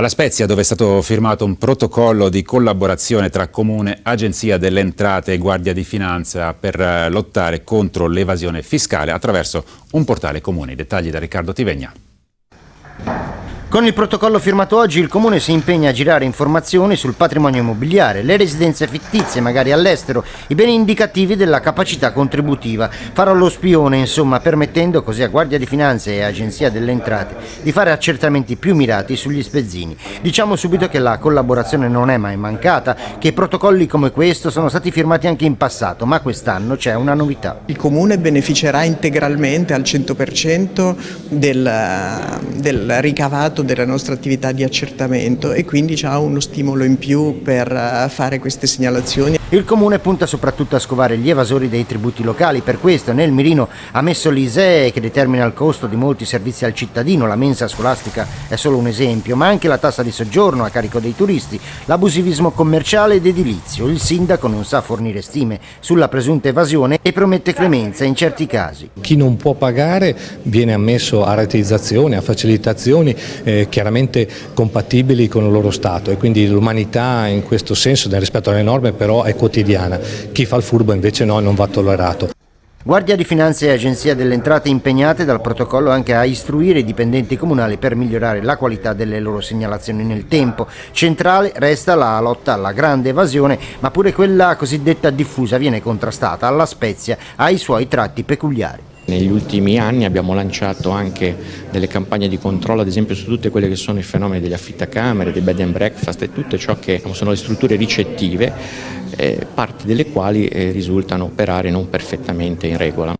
Alla Spezia, dove è stato firmato un protocollo di collaborazione tra Comune, Agenzia delle Entrate e Guardia di Finanza per eh, lottare contro l'evasione fiscale attraverso un portale comune. I dettagli da Riccardo Tivegna. Con il protocollo firmato oggi il Comune si impegna a girare informazioni sul patrimonio immobiliare, le residenze fittizie, magari all'estero, i beni indicativi della capacità contributiva. Farò lo spione, insomma, permettendo così a Guardia di Finanza e Agenzia delle Entrate di fare accertamenti più mirati sugli spezzini. Diciamo subito che la collaborazione non è mai mancata, che protocolli come questo sono stati firmati anche in passato, ma quest'anno c'è una novità. Il Comune beneficerà integralmente al 100% del, del ricavato risultato della nostra attività di accertamento e quindi ha uno stimolo in più per eh, fare queste segnalazioni. Il Comune punta soprattutto a scovare gli evasori dei tributi locali, per questo nel mirino ha messo l'ISEE che determina il costo di molti servizi al cittadino, la mensa scolastica è solo un esempio, ma anche la tassa di soggiorno a carico dei turisti, l'abusivismo commerciale ed edilizio. Il sindaco non sa fornire stime sulla presunta evasione e promette clemenza in certi casi. Chi non può pagare viene ammesso a rateizzazioni, a facilitazioni eh, chiaramente compatibili con il loro Stato e quindi l'umanità in questo senso, nel rispetto alle norme, però è quotidiana. Chi fa il furbo invece no, non va tollerato. Guardia di Finanza e Agenzia delle Entrate impegnate dal protocollo anche a istruire i dipendenti comunali per migliorare la qualità delle loro segnalazioni nel tempo. Centrale resta la lotta alla grande evasione, ma pure quella cosiddetta diffusa viene contrastata. Alla Spezia ha i suoi tratti peculiari. Negli ultimi anni abbiamo lanciato anche delle campagne di controllo, ad esempio su tutte quelle che sono i fenomeni degli affittacamere, dei bed and breakfast e tutto ciò che sono le strutture ricettive, eh, parti delle quali eh, risultano operare non perfettamente in regola.